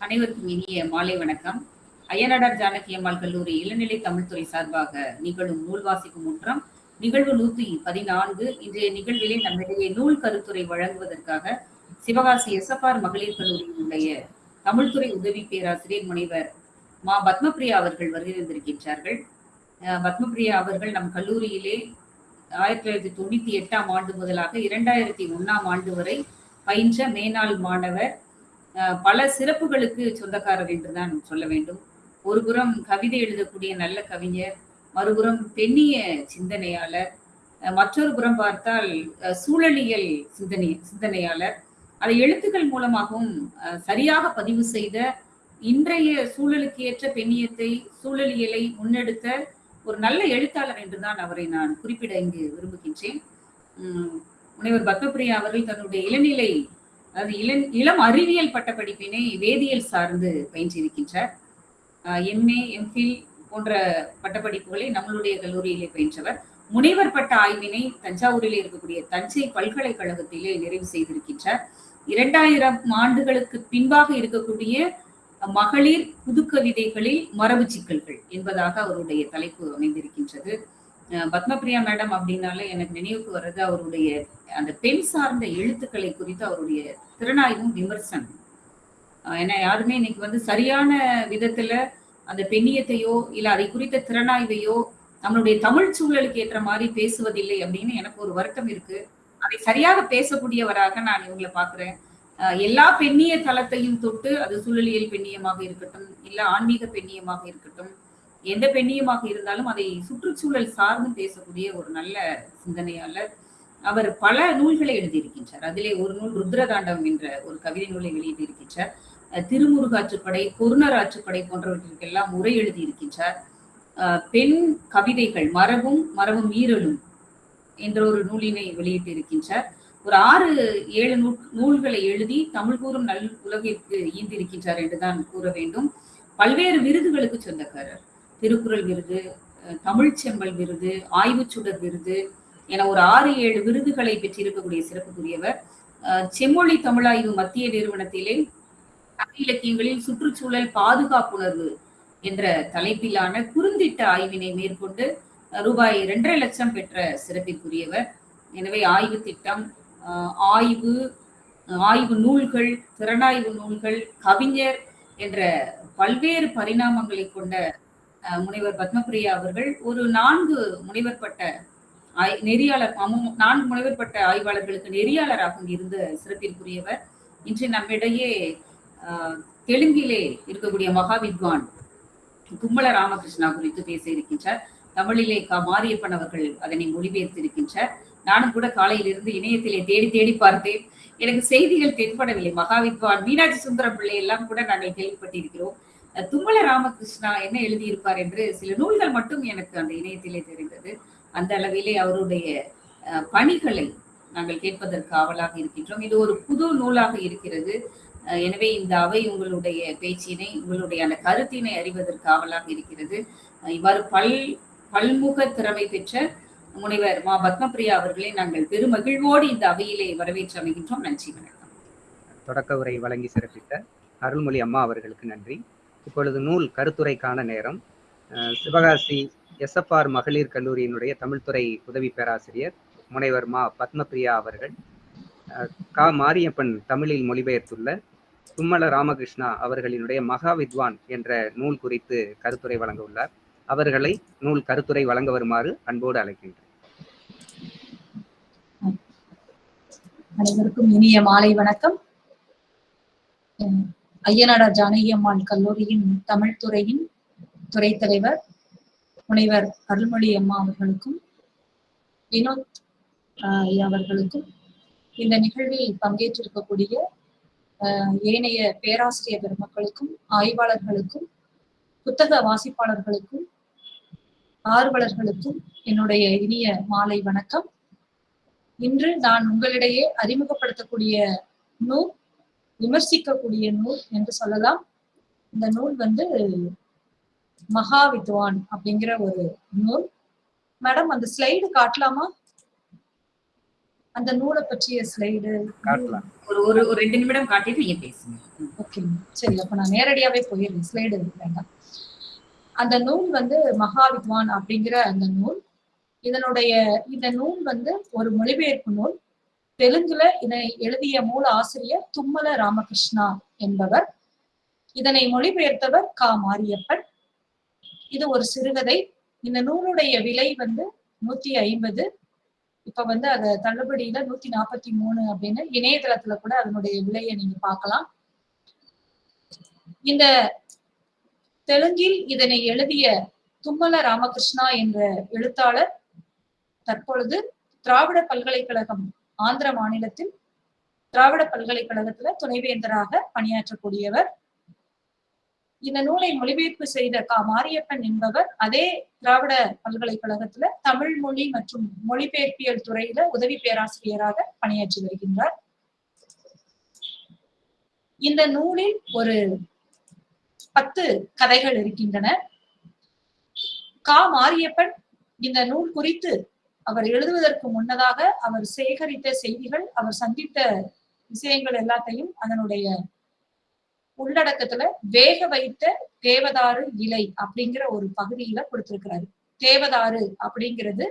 அனைவருக்கும் இனிய மாலை வணக்கம். அய்யனாடார் ஜானகி அம்மாள் கல்லூரி இளநிலை தமிழ்துறை சார்பாக நிகழும் நூல் வாசிக்கும் முற்றம் நிகழ்வு நூத்தி பதினான்கு. இன்றைய நிகழ்விலே நம்மிடையே நூல் கருத்துரை வழங்குவதற்காக சிவகாசி எஸ்எஃப்ஆர் மகளிர் கல்லூரியினுடைய தமிழ்துறை உதவி பேராசிரியர் முனைவர் மா பத்மபிரியா அவர்கள் வருகிறந்திருக்கின்றார்கள் பத்மபிரியா அவர்கள் நம் கல்லூரியிலே ஆயிரத்தி தொள்ளாயிரத்தி தொண்ணூத்தி எட்டாம் ஆண்டு முதலாக இரண்டாயிரத்தி ஒன்னாம் ஆண்டு வரை பயின்ற மேனாள் மாணவர் பல சிறப்புகளுக்கு சொந்தக்காரர் என்றுதான் சொல்ல வேண்டும். ஒருபுறம் கவிதை எழுதக்கூடிய நல்ல கவிஞர் மறுபுறம் பெண்ணிய சிந்தனையாளர் மற்றொரு புறம் பார்த்தால் சூழலியல் சிந்தனை சிந்தனையாளர். அதை எழுத்துக்கள் மூலமாகவும் சரியாக பதிவு செய்த இன்றைய சூழலுக்கு ஏற்ற பெண்ணியத்தை சூழலியலை முன்னெடுத்த ஒரு நல்ல எழுத்தாளர் என்றுதான் அவரை நான் குறிப்பிட இங்கு விரும்புகின்றேன். முனைவர் பத்மபிரியா அவர்கள் தன்னுடைய இளநிலை அதாவது இளம் இளம் அறிவியல் பட்டப்படிப்பினை வேதியியல் சார்ந்து பயின்றிருக்கின்றார். எம்ஏ எம்ஃபில் போன்ற பட்டப்படிப்புகளை நம்மளுடைய கல்லூரியிலே பயின்றவர். முனைவர் பட்ட ஆய்வினை தஞ்சாவூரில் இருக்கக்கூடிய தஞ்சை பல்கலைக்கழகத்திலே நிறைவு செய்திருக்கின்றார். இரண்டாயிரம் ஆண்டுகளுக்கு பின்பாக இருக்கக்கூடிய மகளிர் புதுக்கவிதைகளில் மரபு சிக்கல்கள் என்பதாக அவருடைய தலைப்பு அமைந்திருக்கின்றது. பத்மபிரியா மேடம் அப்படின்னாலே எனக்கு நினைவுக்கு வர்றது அவருடைய அந்த பெண் சார்ந்த எழுத்துக்களை குறித்து அவருடைய திறனாய்வும் விமர்சனம். ஏன்னா யாருமே இன்னைக்கு வந்து சரியான விதத்துல அந்த பெண்ணியத்தையோ இல்ல அதை குறித்த திறனாய்வையோ நம்மளுடைய தமிழ் சூழலுக்கு ஏற்ற மாதிரி பேசுவதில்லை அப்படின்னு எனக்கு ஒரு வருத்தம் இருக்கு. அதை சரியாக பேசக்கூடியவராக நான் இவங்களை பாக்குறேன் எல்லா பெண்ணிய தளத்தையும் தொட்டு அது சூழலியல் பெண்ணியமாக இருக்கட்டும் இல்ல ஆன்மீக பெண்ணியமாக இருக்கட்டும் எந்த பெண்ணியமாக இருந்தாலும் அதை சுற்றுச்சூழல் சார்ந்து பேசக்கூடிய ஒரு நல்ல சிந்தனையாளர். அவர் பல நூல்களை எழுதியிருக்கின்றார். அதிலே ஒரு நூல் ருத்ரதாண்டம் என்ற ஒரு கவிதை நூலை வெளியிட்டிருக்கின்றார். திருமுருகாற்றுப்படை பொருணர் ஆற்றுப்படை போன்றவற்றிற்கெல்லாம் உரை எழுதியிருக்கின்றார். பெண் கவிதைகள் மரபும் மரபும் ஈரலும் என்ற ஒரு நூலினை வெளியிட்டிருக்கின்றார். ஒரு ஆறு ஏழு நூல் நூல்களை எழுதி தமிழ் கூறும் நல் உலகிற்கு ஈந்திருக்கின்றார் என்றுதான் கூற வேண்டும். பல்வேறு விருதுகளுக்கு சொந்தக்காரர். திருக்குறள் விருது தமிழ் செம்மல் விருது ஆய்வு சுடர் விருது என ஒரு ஆறு ஏழு விருதுகளை பெற்றிருக்கக்கூடிய சிறப்புக்குரியவர். செம்மொழி தமிழாய்வு மத்திய நிறுவனத்திலே தமிழ் இலக்கியங்களில் சுற்றுச்சூழல் பாதுகாப்புணர்வு என்ற தலைப்பிலான குறுந்திட்ட ஆய்வினை மேற்கொண்டு ரூபாய் இரண்டரை லட்சம் பெற்ற சிறப்பிற்குரியவர். எனவே ஆய்வு திட்டம் ஆய்வு ஆய்வு நூல்கள் திறனாய்வு நூல்கள் கவிஞர் என்ற பல்வேறு பரிணாமங்களை கொண்ட முனைவர் பத்மபிரியா அவர்கள் ஒரு நான்கு முனைவர் பட்ட ஆய் நெறியாளர் நான்கு முனைவர் பட்ட ஆய்வாளர்களுக்கு நெறியாளராக இருந்த சிறப்பிற்குரியவர். இன்று நம்மிடையே தெலுங்கிலே இருக்கக்கூடிய மகாவித்வான் கும்மல ராமகிருஷ்ணா குறித்து பேச இருக்கின்றார். தமிழிலே கா மாரியப்பன் அவர்கள் அதனை மொழிபெயர்த்திருக்கின்றார். நானும் கூட காலையிலிருந்து இணையத்திலே தேடி தேடி பார்த்தேன். எனக்கு செய்திகள் தென்படவில்லை. மகாவித்வான் மீனாட்சி சுந்தரம் பிள்ளை எல்லாம் கூட நாங்கள் கேள்விப்பட்டிருக்கிறோம். தும்மல ராமகிருஷ்ணா என்ன எழுதியிருப்பார் என்று சில நூல்கள் மட்டும் எனக்கு அந்த இணையத்திலே தெரிந்தது. அந்த அளவிலே அவருடைய பணிகளை நாங்கள் கேட்பதற்கு ஆவலாக இருக்கின்றோம். இது ஒரு புது நூலாக இருக்கிறது. எனவே இந்த அவை உங்களுடைய பேச்சினை உங்களுடைய அந்த கருத்தினை அறிவதற்கு ஆவலாக இருக்கிறது. இவ்வாறு பல் பல்முக திறமை பெற்ற முனைவர் மா. பத்மபிரியா அவர்களை நாங்கள் பெருமகிழ்வோடு இந்த அவையிலே வரவேற்று அமைகின்றோம். நன்றி வணக்கம். தொடக்க உரை வழங்கி சிறப்பித்த அருள்மொழி அம்மா அவர்களுக்கு நன்றி. இப்பொழுது நூல் கருத்துரைக்கான நேரம். சிவகாசி எஸ்எஃப்ஆர் மகளிர் கல்லூரியினுடைய தமிழ்துறை உதவி பேராசிரியர் முனைவர் மா பத்மபிரியா அவர்கள் கா. மாரியப்பன் தமிழில் மொழிபெயர்த்துள்ள தும்மல ராமகிருஷ்ணா அவர்களினுடைய மகாவித்வான் என்ற நூல் குறித்து கருத்துரை வழங்க உள்ளார். அவர்களை நூல் கருத்துரை வழங்க வருமாறு அன்போடு அழைக்கின்றேன். அனைவருக்கும் இனிய மாலை வணக்கம். ஐயனாடார் ஜானகி அம்மாள் கல்லூரியின் தமிழ் துறையின் துறை தலைவர் முனைவர் அருள்மொழி அம்மா அவர்களுக்கும் வினோத் அவர்களுக்கும் இந்த நிகழ்வில் பங்கேற்றிருக்கக்கூடிய ஏனைய பேராசிரியர் பெருமக்களுக்கும் ஆய்வாளர்களுக்கும் புத்தக வாசிப்பாளர்களுக்கும் ஆர்வலர்களுக்கும் என்னுடைய இனிய மாலை வணக்கம். இன்று நான் உங்களிடையே அறிமுகப்படுத்தக்கூடிய நூல் விமர்சிக்கக்கூடிய நூல் என்று சொல்லலாம். இந்த நூல் வந்து மகாவித்வான் அப்படிங்கிற ஒரு நூல். மேடம் அந்த ஸ்லைடு காட்டலாமா? அந்த நூலை பற்றிய ஸ்லைடு. ஒரு ஒரு ஒரு ரெண்டு நிமிடம் காட்டிட்டு நீங்க பேசுங்க. ஓகே சரி அப்ப நான் நேரடியாவே போயிடுறேன். ஸ்லைடு வேண்டாம். அந்த நூல் வந்து மகாவித்வான் அப்படிங்கிற அந்த நூல். இதனுடைய இந்த நூல் வந்து ஒரு மொழிபெயர்ப்பு நூல். தெலுங்குல இதனை எழுதிய மூல ஆசிரியர் தும்மல ராமகிருஷ்ணா என்பவர். இதனை மொழிபெயர்த்தவர் கா. மாரியப்பன். இது ஒரு சிறுகதை. இந்த நூலுடைய விலை வந்து நூத்தி ஐம்பது. இப்ப வந்து அத தள்ளுபடியில நூத்தி நாற்பத்தி மூணு அப்படின்னு இணையதளத்துல கூட அதனுடைய விலையை நீங்க பார்க்கலாம். இந்த தெலுங்கில் இதனை எழுதிய தும்மல ராமகிருஷ்ணா என்ற எழுத்தாளர் தற்பொழுது திராவிட பல்கலைக்கழகம் ஆந்திர மாநிலத்தில் திராவிட பல்கலைக்கழகத்துல துணைவேந்தராக பணியாற்றக்கூடியவர். இந்த நூலை மொழிபெயர்ப்பு செய்த கா. மாரியப்பன் என்பவர் அதே திராவிட பல்கலைக்கழகத்துல தமிழ் மொழி மற்றும் மொழிபெயர்ப்பியல் துறையில உதவி பேராசிரியராக பணியாற்றி வருகின்றார். இந்த நூலில் ஒரு பத்து கதைகள் இருக்கின்றன. கா. மாரியப்பன் இந்த நூல் குறித்து அவர் எழுதுவதற்கு முன்னதாக அவர் சேகரித்த செய்திகள் அவர் சந்தித்த விஷயங்கள் எல்லாத்தையும் அதனுடைய உள்ளடக்கத்துல வேக வைத்த தேவதாரு இலை அப்படிங்கிற ஒரு பகுதியில கொடுத்திருக்கிறாரு. தேவதாறு அப்படிங்கிறது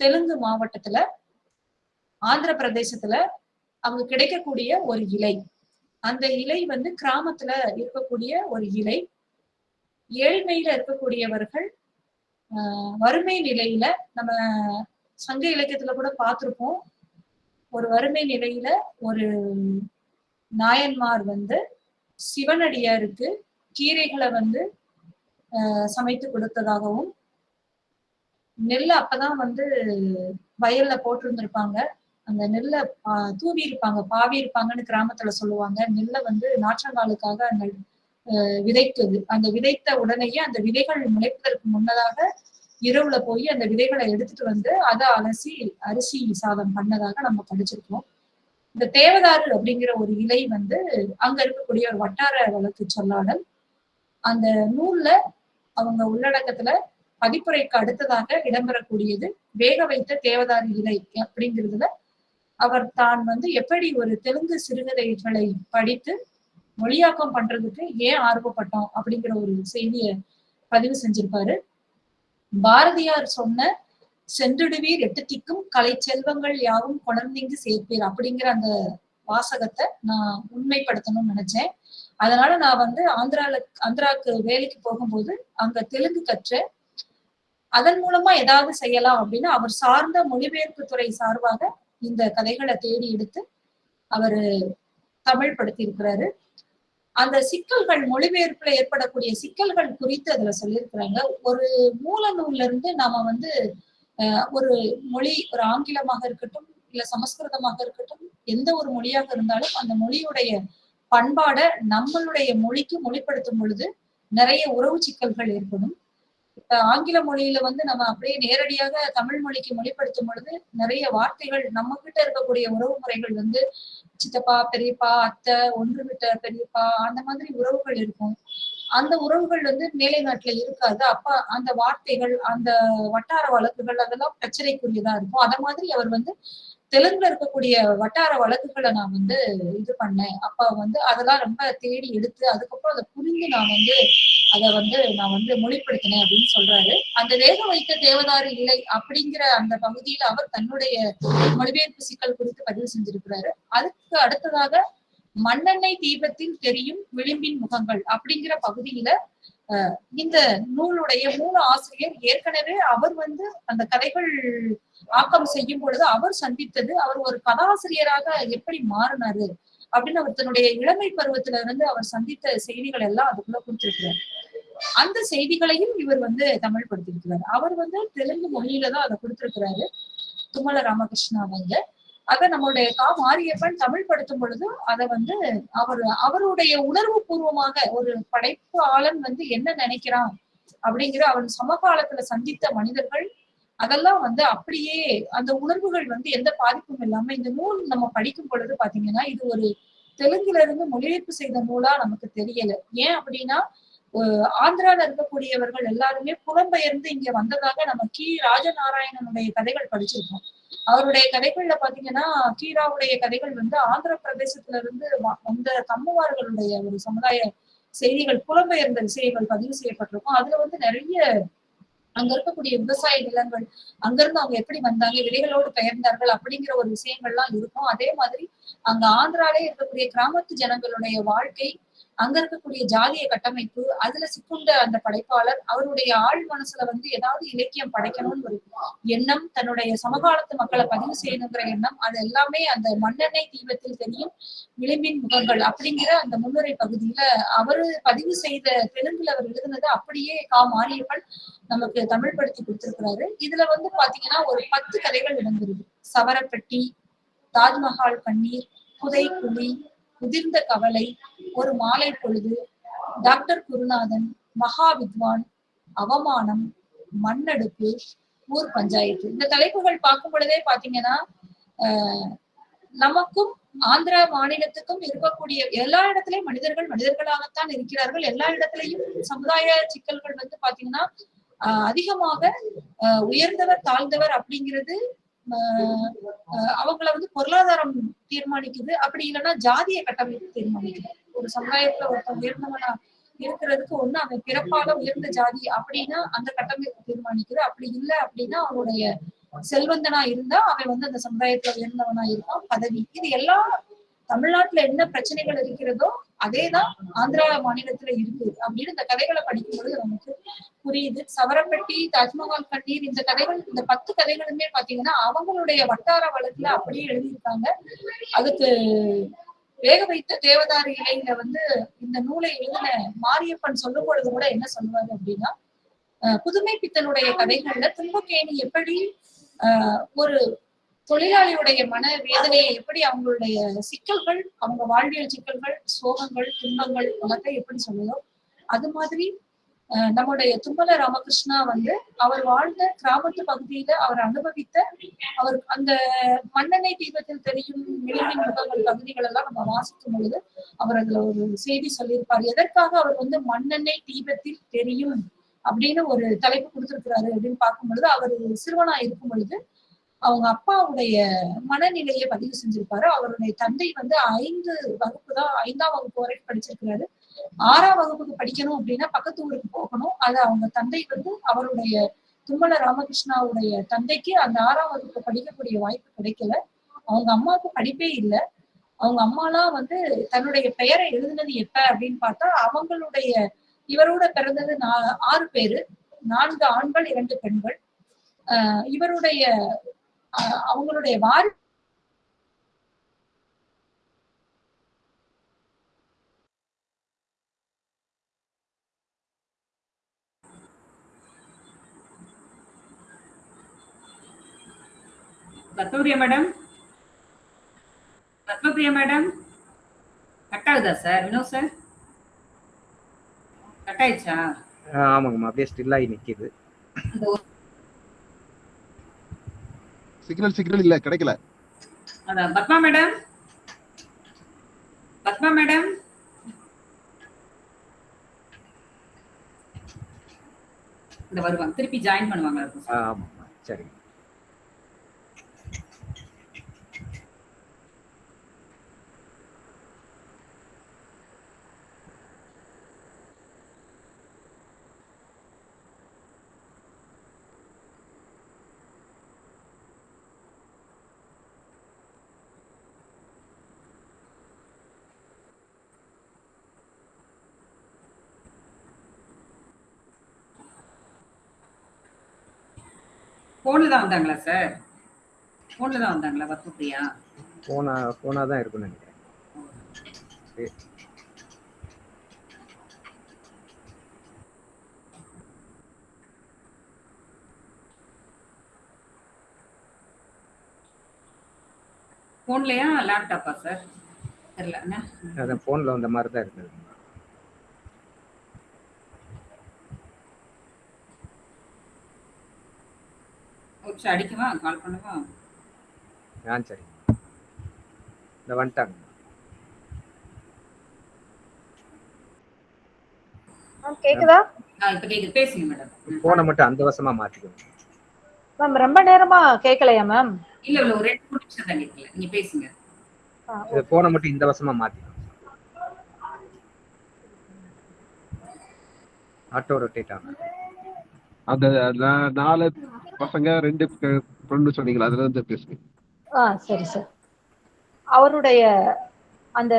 தெலுங்கு மாவட்டத்துல ஆந்திர பிரதேசத்துல அங்க கிடைக்கக்கூடிய ஒரு இலை. அந்த இலை வந்து கிராமத்துல இருக்கக்கூடிய ஒரு இலை. ஏழ்மையில இருக்கக்கூடியவர்கள் வறுமை நிலையில நம்ம சங்க இலக்கியத்துல கூட பார்த்திருப்போம். ஒரு வறுமை நிலையில ஒரு நாயன்மார் வந்து சிவனடியாருக்கு கீரைகளை வந்து ஆஹ் சமைத்து கொடுத்ததாகவும் நெல்ல அப்பதான் வந்து வயல்ல போட்டிருந்திருப்பாங்க. அந்த நெல்லை தூவி இருப்பாங்க பாவி இருப்பாங்கன்னு கிராமத்துல சொல்லுவாங்க. நெல்லை வந்து நாற்றங்காலுக்காக விதைத்தது. அந்த விதைத்த உடனேயே அந்த விதைகள் முளைப்பதற்கு முன்னதாக இரவுல போய் அந்த விதைகளை எடுத்துட்டு வந்து அதை அலசி அரிசி சாதம் பண்ணதாக நம்ம படிச்சிருக்கோம். இந்த தேவதாரு அப்படிங்கிற ஒரு இலை வந்து அங்க இருக்கக்கூடிய ஒரு வட்டார வழக்கு சொல்லாடல். அந்த நூல்ல அவங்க உள்ளடக்கத்துல பதிப்புரைக்கு அடுத்ததாக இடம்பெறக்கூடியது வேக வைத்த தேவதாரி இலை அப்படிங்கிறதுல அவர் தான் வந்து எப்படி ஒரு தெலுங்கு சிறுகதைகளை படித்து மொழியாக்கம் பண்றதுக்கு ஏன் ஆர்வப்பட்டோம் அப்படிங்கிற ஒரு செய்தியை பதிவு செஞ்சிருப்பாரு. பாரதியார் சொன்ன சென்றிடுவீர் எட்டு திக்கும் கலை செல்வங்கள் யாவும் கொணர்ந்திங்கு சேர்ப்பீர் அப்படிங்கிற அந்த வாசகத்தை நான் உண்மைப்படுத்தணும்னு நினைச்சேன். அதனால நான் வந்து ஆந்திரால ஆந்திராக்கு வேலைக்கு போகும்போது அங்க தெலுங்கு கற்று அதன் மூலமா ஏதாவது செய்யலாம் அப்படின்னு அவர் சார்ந்த மொழிபெயர்ப்பு துறை சார்பாக இந்த கதைகளை தேடி எடுத்து அவரு தமிழ் படுத்தி இருக்கிறாரு அந்த சிக்கல்கள் மொழிபெயர்ப்புல ஏற்படக்கூடிய சிக்கல்கள் குறித்து அதுல சொல்லியிருக்கிறாங்க. ஒரு மூல நூல்ல இருந்து நாம வந்து ஒரு மொழி ஒரு ஆங்கிலமாக இருக்கட்டும் இல்ல சமஸ்கிருதமாக இருக்கட்டும் எந்த ஒரு மொழியாக இருந்தாலும் அந்த மொழியுடைய பண்பாட நம்மளுடைய மொழிக்கு மொழிப்படுத்தும் பொழுது நிறைய உறவு சிக்கல்கள் ஏற்படும். ஆங்கில மொழியில வந்து நம்ம அப்படியே நேரடியாக தமிழ் மொழிக்கு மொழிப்படுத்தும் பொழுது நிறைய வார்த்தைகள் நம்ம கிட்ட இருக்கக்கூடிய உறவு முறைகள் வந்து சித்தப்பா பெரியப்பா அத்தை ஒன்று விட்ட பெரியப்பா அந்த மாதிரி உறவுகள் இருக்கும். அந்த உறவுகள் வந்து மேலை நாட்டுல இருக்காது. அப்ப அந்த வார்த்தைகள் அந்த வட்டார வழக்குகள் அதெல்லாம் பிரச்சனைக்குரியதா இருக்கும். அத மாதிரி அவர் வந்து தெலுங்குல இருக்கக்கூடிய வட்டார வழக்குகளை நான் வந்து இது பண்ணேன். அப்ப வந்து அதெல்லாம் ரொம்ப தேடி எடுத்து அதுக்கப்புறம் அதை புரிந்து நான் வந்து அதை வந்து நான் வந்து மொழிப்படுத்தினேன் அப்படின்னு சொல்றாரு. அந்த வேக வைத்த தேவதாரு இலை அப்படிங்கிற அந்த பகுதியில அவர் தன்னுடைய மொழிபெயர்ப்பு சிக்கல் குறித்து பதிவு செஞ்சிருக்கிறாரு. அதுக்கு அடுத்ததாக மண்ணெண்ணெய் தீபத்தில் தெரியும் விளிம்பின் முகங்கள் அப்படிங்கிற பகுதியில இந்த நூலுடைய மூல ஆசிரியர் ஏற்கனவே அவர் வந்து அந்த கதைகள் ஆக்கம் செய்யும் பொழுது அவர் சந்தித்தது அவர் ஒரு கதாசிரியராக எப்படி மாறினாரு அப்படின்னு அவர் தன்னுடைய இளமை பருவத்துல இருந்து அவர் சந்தித்த செய்திகள் எல்லாம் அதுக்குள்ள கொடுத்திருக்கிறார். அந்த செய்திகளையும் இவர் வந்து தமிழ் படுத்திருக்கிறார் அவர் வந்து தெலுங்கு மொழியில தான் அதை கொடுத்திருக்கிறாரு. துமல ராமகிருஷ்ணா வந்து அதை நம்மளுடைய கா மாரியப்பன் தமிழ் படுத்தும் பொழுது அதை வந்து அவர் அவருடைய உணர்வு பூர்வமாக ஒரு படைப்பு ஆளன் வந்து என்ன நினைக்கிறான் அப்படிங்கிற அவன் சமகாலத்துல சந்தித்த மனிதர்கள் அதெல்லாம் வந்து அப்படியே அந்த உணர்வுகள் வந்து எந்த பாதிப்பும் இல்லாம இந்த நூல் நம்ம படிக்கும் பொழுது பாத்தீங்கன்னா இது ஒரு தெலுங்குல இருந்து மொழிபெயர்ப்பு செய்த நூலா நமக்கு தெரியல. ஏன் அப்படின்னா ஆந்திரால இருக்கக்கூடியவர்கள் எல்லாருமே புலம்பெயர்ந்து இங்க வந்ததாக நம்ம கி. ராஜநாராயணனுடைய கதைகள் படிச்சிருக்கோம். அவருடைய கதைகள்ல பாத்தீங்கன்னா கீராவுடைய கதைகள் வந்து ஆந்திர பிரதேசத்துல இருந்து வ- வந்த கம்முவார்களுடைய ஒரு சமுதாய செய்திகள் புலம்பெயர்ந்த விஷயங்கள் பதிவு செய்யப்பட்டிருக்கும். அதுல வந்து நிறைய அங்க இருக்கக்கூடிய விவசாய நிலங்கள் அங்கிருந்து அவங்க எப்படி வந்தாங்க விதைகளோடு பெயர்ந்தார்கள் அப்படிங்கிற ஒரு விஷயங்கள்லாம் இருக்கும். அதே மாதிரி அங்க ஆந்திராலே இருக்கக்கூடிய கிராமத்து ஜனங்களுடைய வாழ்க்கை அங்க இருக்கக்கூடிய ஜாதிய கட்டமைப்பு அதுல சிக்குண்ட அந்த படைப்பாளர் அவருடைய ஆழ் மனசுல வந்து ஏதாவது இலக்கியம் படைக்கணும்னு ஒரு எண்ணம் தன்னுடைய சமகாலத்து மக்களை பதிவு செய்யணுங்கிற எண்ணம் அது எல்லாமே அந்த மண்ணெண்ணெய் தீபத்தில் தெரியும் விளிம்பின் முகங்கள் அப்படிங்கிற அந்த முன்னுரை பகுதியில அவரு பதிவு செய்த தெலுங்குல அவர் எழுதுனது அப்படியே கா. மாரியப்பன் நமக்கு தமிழ் படுத்தி கொடுத்திருக்கிறாரு. இதுல வந்து பாத்தீங்கன்னா ஒரு பத்து கதைகள் இடம்பெறுது. சவரப்பட்டி தாஜ்மஹால் பன்னீர் புதை குழி உதிர்ந்த கவலை ஒரு மாலை பொழுது டாக்டர் குருநாதன் மகா வித்வான் அவமானம் மண்ணெடுப்பு ஊர் பஞ்சாயத்து இந்த தலைப்புகள் பார்க்கும் பொழுதே பாத்தீங்கன்னா ஆஹ் நமக்கும் ஆந்திர மாநிலத்துக்கும் இருக்கக்கூடிய எல்லா இடத்துலயும் மனிதர்கள் மனிதர்களாகத்தான் இருக்கிறார்கள். எல்லா இடத்துலயும் சமுதாய சிக்கல்கள் வந்து பாத்தீங்கன்னா அதிகமாக உயர்ந்தவர் தாழ்ந்தவர் அப்படிங்கிறது அவங்கள வந்து பொருளாதாரம் தீர்மானிக்குது. அப்படி இல்லைன்னா ஜாதிய கட்டமைப்பு தீர்மானிக்குது. ஒரு சமுதாயத்துல ஒருத்தன் உயர்ந்தவனா இருக்கிறதுக்கு ஒண்ணு அவன் பிறப்பால உயர்ந்த ஜாதி அப்படின்னா அந்த கட்டமைப்பு தீர்மானிக்குது. அப்படி இல்லை அப்படின்னா அவனுடைய செல்வந்தனா இருந்தா அவன் வந்து அந்த சமுதாயத்துல உயர்ந்தவனா இருப்பான் பதவி. இது எல்லா தமிழ்நாட்டுல என்ன பிரச்சனைகள் இருக்கிறதோ அதேதான் ஆந்திரா மாநிலத்துல இருக்கு அப்படின்னு இந்த கதைகளை படிக்கும் பொழுது நமக்கு புரியுது. சவரப்பட்டி தாஜ்மஹால் கண்ணீர் இந்த கதைகள் இந்த பத்து கதைகளுமே பாத்தீங்கன்னா அவங்களுடைய வட்டார வழக்குல அப்படியே எழுதியிருக்காங்க. அதுக்கு வேக வைத்த தேவதாரி இலையில வந்து இந்த நூலை எழுதின மாரியப்பன் சொல்லும் பொழுது கூட என்ன சொல்லுவாரு அப்படின்னா புதுமை பித்தனுடைய கதைகள்ல துன்பக்கேணி எப்படி ஒரு தொழிலாளியுடைய மன வேதனையை எப்படி அவங்களுடைய சிக்கல்கள் அவங்க வாழ்வியல் சிக்கல்கள் சோகங்கள் துன்பங்கள் எல்லாத்தையும் எப்படி சொல்லுதோ அது மாதிரி நம்முடைய தும்மல ராமகிருஷ்ணா வந்து அவர் வாழ்ந்த கிராமத்து பகுதியில அவர் அனுபவித்த அவர் அந்த மண்ணெண்ணெய் தீபத்தில் தெரியும் விளிம்பின் முகங்கள் பகுதிகள் எல்லாம் நம்ம வாசிக்கும் பொழுது அவர் அதுல ஒரு செய்தி சொல்லியிருப்பார். எதற்காக அவர் வந்து மண்ணெண்ணெய் தீபத்தில் தெரியும் அப்படின்னு ஒரு தலைப்பு கொடுத்திருக்கிறாரு அப்படின்னு பார்க்கும் பொழுது அவர் சிறுவனா இருக்கும் பொழுது அவங்க அப்பாவுடைய மனநிலையை பதிவு செஞ்சிருப்பாரு. அவருடைய தந்தை வந்து ஐந்து வகுப்பு தான் ஐந்தாம் வகுப்பு வரைக்கும் படிச்சிருக்கிறாரு. ஆறாம் வகுப்புக்கு படிக்கணும் அப்படின்னா பக்கத்து ஊருக்கு போகணும். அது அவங்க தந்தை வந்து அவருடைய தும்மல ராமகிருஷ்ணாவுடைய தந்தைக்கு அந்த ஆறாம் வகுப்பு படிக்கக்கூடிய வாய்ப்பு கிடைக்கல. அவங்க அம்மாவுக்கு படிப்பே இல்லை. அவங்க அம்மாலாம் வந்து தன்னுடைய பெயரை எழுதுனது எப்ப அப்படின்னு பார்த்தா அவங்களுடைய இவரோட பிறந்தது நா- ஆறு பேரு. நான்கு ஆண்கள் இரண்டு பெண்கள். இவருடைய அவங்களுடைய வாரி Padmapriya madam. Padmapriya madam. Cut ஆகுதா சார்? வினோத் சார்? கட் ஆயிடுச்சா ஆமாங்கம்மா அப்படியே ஸ்டில்லாகி நிக்குது. இந்த ஒரு- சிக்னல் சிக்னல் இல்ல கிடைக்கல. அதான் பத்மா மேடம்? பத்மா மேடம்? இந்த வருவாங்க. திருப்பி ஜாயின் பண்ணுவாங்க. இருக்கும் சார். போன்ல தான் வந்தாங்களா சார்? போன்ல தான் வந்தாங்களா பத்மபிரியா போனா போனா தான் இருக்கும்னு நினைக்கிறேன். போன்லயா லேப்டாப்பா சார்? தெரியல அதான் போன்ல வந்த மாதிரி தான் இருக்குது. நிமிஷம் அடிக்கவா? கால் பண்ணவா? ஆ சரி. இந்த வந்துட்டாங்க. கேக்குதா? பேசுங்க மேடம் போனை மட்டும் அந்த வசமா மாத்திக்கணும் மேம் ரொம்ப நேரமா கேட்கலையா மேம் இல்ல இல்ல ஒரு ரெண்டு மூணு நிமிஷம் தான் இருக்கல நீங்க பேசுங்க. ஆ, இது போனை மட்டும் இந்த வசமா மாத்தி ஆட்டோ ரொட்டேட் ஆகும். நாலு பசங்க ரெண்டு பொண்ணு சொன்னீங்களா? அதுல இருந்து பேசுங்க. ஆ சரி சார். அவருடைய அந்த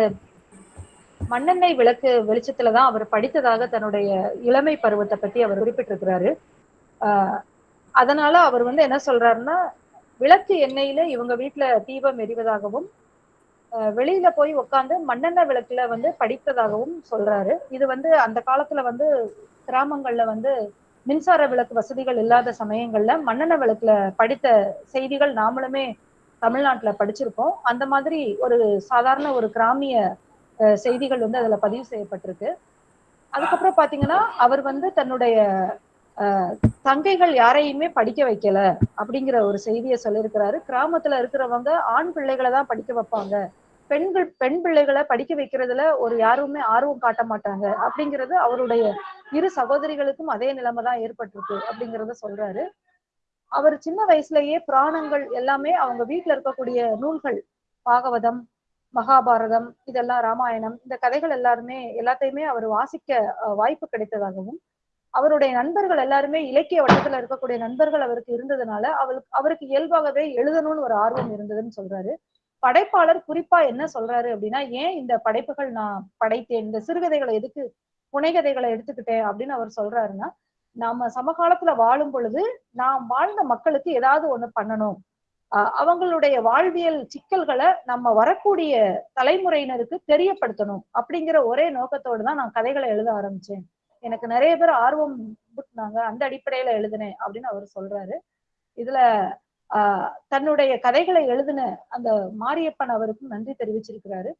மண்ணெண்ணெய் விளக்கு வெளிச்சத்துல தான் அவர் படித்ததாக தன்னுடைய இளமை பருவத்தை பத்தி அவர் குறிப்பிட்டிருக்கிறாரு. ஆஹ் அதனால அவர் வந்து என்ன சொல்றாருன்னா விளக்கு எண்ணெயில இவங்க வீட்டுல தீபம் எரிவதாகவும் வெளியில போய் உட்காந்து மண்ணெண்ணெய் விளக்குல வந்து படித்ததாகவும் சொல்றாரு. இது வந்து அந்த காலத்துல வந்து கிராமங்கள்ல வந்து மின்சார விளக்கு வசதிகள் இல்லாத சமயங்கள்ல மண்ணெண்ணெய் விளக்குல படித்த செய்திகள் நாமளுமே தமிழ்நாட்டுல படிச்சிருக்கோம் அந்த மாதிரி ஒரு சாதாரண ஒரு கிராமிய செய்திகள் வந்து அதுல பதிவு செய்யப்பட்டிருக்கு. அதுக்கப்புறம் பாத்தீங்கன்னா அவர் வந்து தன்னுடைய தங்கைகள் யாரையுமே படிக்க வைக்கல அப்படிங்கிற ஒரு செய்தியை சொல்லியிருக்கிறாரு. கிராமத்துல இருக்கிறவங்க ஆண் பிள்ளைகளை தான் படிக்க வைப்பாங்க. பெண்கள் பெண் பிள்ளைகளை படிக்க வைக்கிறதுல ஒரு யாருமே ஆர்வம் காட்ட மாட்டாங்க. அப்படிங்கிறது அவருடைய இரு சகோதரிகளுக்கும் அதே நிலைமை தான் ஏற்பட்டிருக்கு அப்படிங்கிறத சொல்றாரு. அவர் சின்ன வயசுலயே புராணங்கள் எல்லாமே அவங்க வீட்டுல இருக்கக்கூடிய நூல்கள் பாகவதம் மகாபாரதம் இதெல்லாம் ராமாயணம் இந்த கதைகள் எல்லாருமே எல்லாத்தையுமே அவர் வாசிக்க வாய்ப்பு கிடைத்ததாகவும் அவருடைய நண்பர்கள் எல்லாருமே இலக்கிய வட்டத்துல இருக்கக்கூடிய நண்பர்கள் அவருக்கு இருந்ததுனால அவருக்கு அவருக்கு இயல்பாகவே எழுதணும்னு ஒரு ஆர்வம் இருந்ததுன்னு சொல்றாரு. படைப்பாளர் குறிப்பா என்ன சொல்றாரு அப்படின்னா ஏன் இந்த படைப்புகள் நான் படைத்தேன்? இந்த சிறுகதைகளை எதுக்கு புனைகதைகளை எடுத்துக்கிட்டேன்? அப்படின்னு அவர் சொல்றாருன்னா நாம சமகாலத்துல வாழும் பொழுது நாம் வாழ்ந்த மக்களுக்கு ஏதாவது ஒண்ணு பண்ணணும். அவங்களுடைய வாழ்வியல் சிக்கல்களை நம்ம வரக்கூடிய தலைமுறையினருக்கு தெரியப்படுத்தணும். அப்படிங்கிற ஒரே நோக்கத்தோடு தான் நான் கதைகளை எழுத ஆரம்பிச்சேன். எனக்கு நிறைய பேர் ஆர்வம் புட்டினாங்க அந்த அடிப்படையில எழுதினேன். அப்படின்னு அவர் சொல்றாரு. இதுல ஆஹ் தன்னுடைய கதைகளை எழுதின அந்த மாரியப்பன் அவருக்கும் நன்றி தெரிவிச்சிருக்கிறாரு.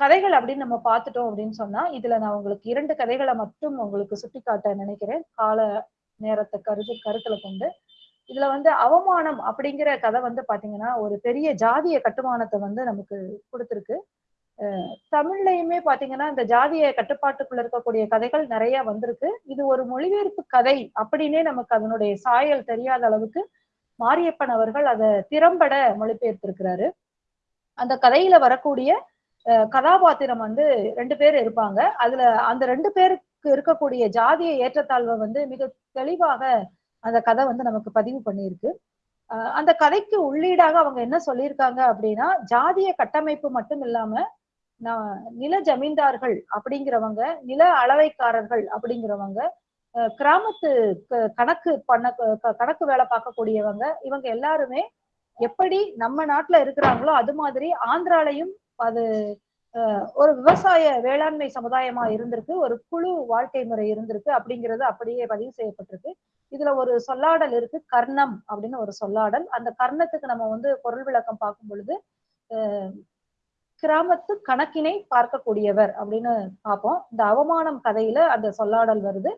கதைகள் அப்படின்னு நம்ம பார்த்துட்டோம் அப்படின்னு சொன்னா இதுல நான் உங்களுக்கு இரண்டு கதைகளை மட்டும் உங்களுக்கு சுட்டிக்காட்ட நினைக்கிறேன். கால நேரத்தை கருது கருத்துல கொண்டு. இதுல வந்து அவமானம் அப்படிங்கிற கதை வந்து பாத்தீங்கன்னா ஒரு பெரிய ஜாதிய கட்டுமானத்தை வந்து நமக்கு கொடுத்துருக்கு. தமிழ்லையுமே தமிழ்லயுமே பாத்தீங்கன்னா இந்த ஜாதிய கட்டுப்பாட்டுக்குள்ள இருக்கக்கூடிய கதைகள் நிறைய வந்திருக்கு. இது ஒரு மொழிபெயர்ப்பு கதை அப்படின்னே நமக்கு அதனுடைய சாயல் தெரியாத அளவுக்கு மாரியப்பன் அவர்கள் அதை திறம்பட மொழிபெயர்த்திருக்கிறாரு. அந்த கதையில வரக்கூடிய அஹ், கதாபாத்திரம் வந்து ரெண்டு பேர் இருப்பாங்க. அதுல அந்த ரெண்டு பேருக்கு இருக்கக்கூடிய ஜாதிய ஏற்றத்தாழ்வை வந்து மிக தெளிவாக அந்த கதை வந்து நமக்கு பதிவு பண்ணியிருக்கு. அந்த கதைக்கு உள்ளீடாக அவங்க என்ன சொல்லியிருக்காங்க அப்படின்னா ஜாதிய கட்டமைப்பு மட்டும் இல்லாம நில ஜமீன்தார்கள் அப்படிங்கிறவங்க நில அளவைக்காரர்கள் அப்படிங்கிறவங்க கிராமத்து க- கணக்கு பண்ண க- கணக்கு வேலை பார்க்கக்கூடியவங்க இவங்க எல்லாருமே எப்படி நம்ம நாட்டுல இருக்கிறாங்களோ அது மாதிரி ஆந்திராலையும் அது ஒரு விவசாய வேளாண்மை சமுதாயமா இருந்திருக்கு ஒரு குழு வாழ்க்கை முறை இருந்திருக்கு அப்படிங்கிறது அப்படியே பதிவு செய்யப்பட்டிருக்கு. இதுல ஒரு சொல்லாடல் இருக்கு கர்ணம் அப்படின்னு ஒரு சொல்லாடல். அந்த கர்ணத்துக்கு நம்ம வந்து பொருள் விளக்கம் பார்க்கும் பொழுது கிராமத்து கணக்கினை பார்க்கக்கூடியவர் அப்படின்னு பார்ப்போம். இந்த அவமானம் கதையில அந்த சொல்லாடல் வருது.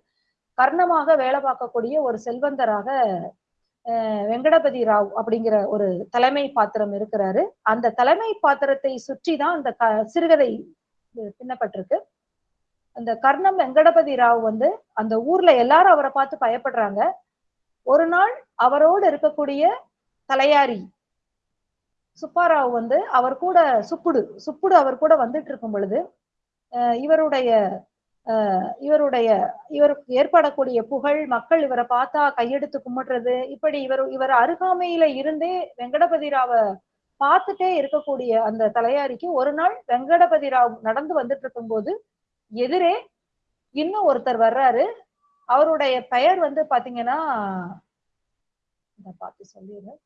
கர்ணமாக வேலை பார்க்கக்கூடிய ஒரு செல்வந்தராக அஹ், வெங்கடபதி ராவ் அப்படிங்கிற ஒரு தலைமை பாத்திரம் இருக்கிறாரு. அந்த தலைமை பாத்திரத்தை சுற்றி தான் அந்த க சிறுகதை பின்னப்பட்டிருக்கு. அந்த கர்ணம் வெங்கடபதி ராவ் வந்து அந்த ஊர்ல எல்லாரும் அவரை பார்த்து பயப்படுறாங்க. ஒரு நாள் அவரோடு இருக்கக்கூடிய தலையாரி சுப்பாராவ் வந்து அவர் கூட சுப்புடு சுப்புடு அவர் கூட வந்துட்டு இருக்கும் பொழுது அஹ் இவருடைய இவருடைய இவருக்கு ஏற்படக்கூடிய புகழ் மக்கள் இவரை பார்த்தா கையெடுத்து கும்பிடுறது இப்படி இவர் இவர் அருகாமையில இருந்தே வெங்கடபதி ராவை பார்த்துட்டே இருக்கக்கூடிய அந்த தலையாரிக்கு ஒரு நாள் வெங்கடபதி ராவ் நடந்து வந்துட்டு இருக்கும்போது எதிரே இன்னும் ஒருத்தர் வர்றாரு. அவருடைய பெயர் வந்து பாத்தீங்கன்னா பார்த்து சொல்லிடுறேன்.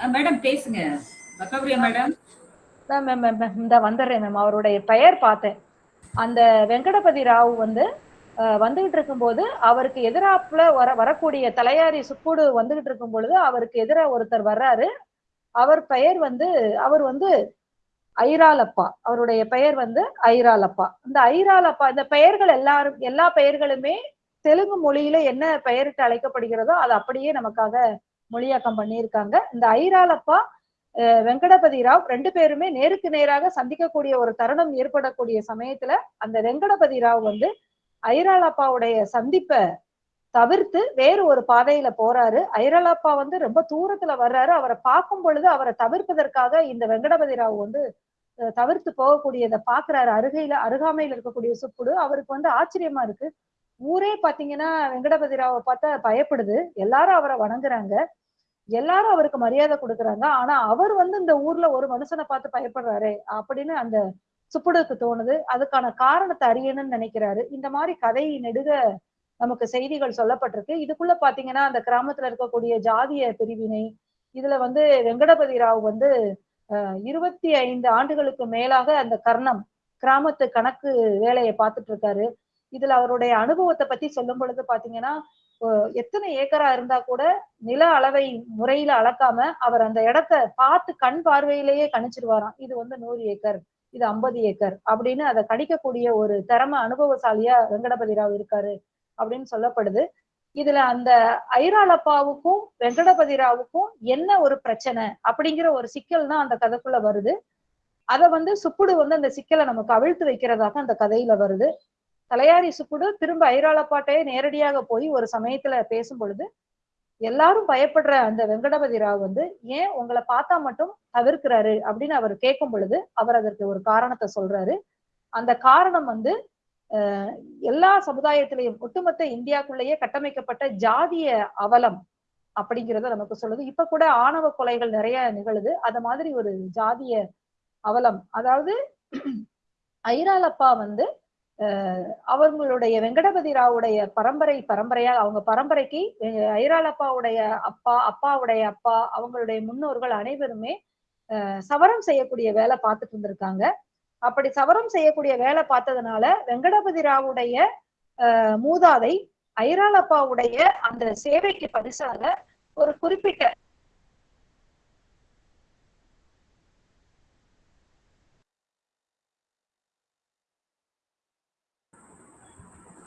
மேடம் பேசுங்க. பக்கபிரியா மேடம். மேம் மேம் இந்த வந்துடுறேன் மேம். அவருடைய பெயர் பார்த்தேன். அந்த வெங்கடபதி ராவ் வந்து வந்துகிட்டு இருக்கும்போது அவருக்கு எதிராப்புல வர வரக்கூடிய தலையாரி சுக்கூடு வந்துகிட்டு இருக்கும் பொழுது அவருக்கு எதிராக ஒருத்தர் வர்றாரு. அவர் பெயர் வந்து அவர் வந்து ஐராலப்பா. அவருடைய பெயர் வந்து ஐராலப்பா. இந்த ஐராலப்பா இந்த பெயர்கள் எல்லாரும் எல்லா பெயர்களுமே தெலுங்கு மொழியில என்ன பெயரிட்டு அழைக்கப்படுகிறதோ அது அப்படியே நமக்காக மொழியாக்கம் பண்ணியிருக்காங்க. இந்த ஐராலப்பா அஹ், வெங்கடபதி ராவ் ரெண்டு பேருமே நேருக்கு நேராக சந்திக்கக்கூடிய ஒரு தருணம் ஏற்படக்கூடிய சமயத்துல அந்த வெங்கடபதி ராவ் வந்து ஐராலப்பாவுடைய சந்திப்பை தவிர்த்து வேறு ஒரு பாதையில போறாரு. ஐரலாப்பா வந்து ரொம்ப தூரத்துல வர்றாரு. அவரை பார்க்கும் பொழுது அவரை தவிர்ப்பதற்காக இந்த வெங்கடபதி ராவ் வந்து தவிர்த்து போகக்கூடியதை பாக்குறாரு அருகையில அருகாமையில இருக்கக்கூடிய சுப்புடு அவருக்கு வந்து ஆச்சரியமா இருக்கு. ஊரே பாத்தீங்கன்னா வெங்கடபதி ராவை பார்த்தா பயப்படுது. எல்லாரும் அவரை வணங்குறாங்க. எல்லாரும் அவருக்கு மரியாதை கொடுக்குறாங்க. ஆனா அவர் வந்து இந்த ஊர்ல ஒரு மனுஷனை பார்த்து பயப்படுறாரே அப்படின்னு அந்த சுப்புடுக்கு தோணுது. அதுக்கான காரணத்தை அறியணும்னு நினைக்கிறாரு. இந்த மாதிரி கதை நெடுக நமக்கு செய்திகள் சொல்லப்பட்டிருக்கு. இதுக்குள்ள பாத்தீங்கன்னா அந்த கிராமத்துல இருக்கக்கூடிய ஜாதிய பிரிவினை இதுல வந்து வெங்கடபதி ராவ் வந்து அஹ், இருபத்தி ஐந்து ஆண்டுகளுக்கு மேலாக அந்த கர்ணம் கிராமத்து கணக்கு வேலையை பார்த்துட்டு இருக்காரு. இதுல அவருடைய அனுபவத்தை பத்தி சொல்லும் பொழுது பாத்தீங்கன்னா எத்தனை ஏக்கரா இருந்தா கூட நில அளவை முறையில அளக்காம அவர் அந்த இடத்த பார்த்து கண் பார்வையிலேயே கணிச்சிருவாராம். இது வந்து நூறு ஏக்கர் இது ஐம்பது ஏக்கர் அப்படின்னு அதை கணிக்கக்கூடிய ஒரு திறமை அனுபவசாலியா வெங்கடபதி ராவ் இருக்காரு அப்படின்னு சொல்லப்படுது. இதுல அந்த ஐராலப்பாவுக்கும் வெங்கடபதி ராவுக்கும் என்ன ஒரு பிரச்சனை அப்படிங்கிற ஒரு சிக்கல் தான் அந்த கதைக்குள்ள வருது. அத வந்து சுப்புடு வந்து அந்த சிக்கலை நமக்கு அவிழ்த்து வைக்கிறதாக அந்த கதையில வருது. தலையாரி சுக்குடு திரும்ப ஐராலப்பாட்டையே நேரடியாக போய் ஒரு சமயத்துல பேசும் பொழுது எல்லாரும் பயப்படுற அந்த வெங்கடபதி ராவ் வந்து ஏன் உங்களை பார்த்தா மட்டும் தவிர்க்கிறாரு? அப்படின்னு அவர் கேட்கும் பொழுது அவர் அதற்கு ஒரு காரணத்தை சொல்றாரு. அந்த காரணம் வந்து எல்லா சமுதாயத்திலையும் ஒட்டுமொத்த இந்தியாக்குள்ளேயே கட்டமைக்கப்பட்ட ஜாதிய அவலம் அப்படிங்கிறத நமக்கு சொல்லுது. இப்ப கூட ஆணவ கொலைகள் நிறைய நிகழுது. அது மாதிரி ஒரு ஜாதிய அவலம். அதாவது ஐராலப்பா வந்து அவங்களுடைய வெங்கடபதி ராவுடைய பரம்பரை பரம்பரையால் அவங்க பரம்பரைக்கு ஐராளப்பாவுடைய ஐராலப்பாவுடைய அப்பா அப்பாவுடைய அப்பா அவங்களுடைய முன்னோர்கள் அனைவருமே சவரம் செய்யக்கூடிய வேலை பார்த்துட்டு இருந்திருக்காங்க. அப்படி சவரம் செய்யக்கூடிய வேலை பார்த்ததுனால வெங்கடபதி ராவுடைய மூதாதை ஐராலப்பாவுடைய அந்த சேவைக்கு பரிசாக ஒரு குறிப்பிட்ட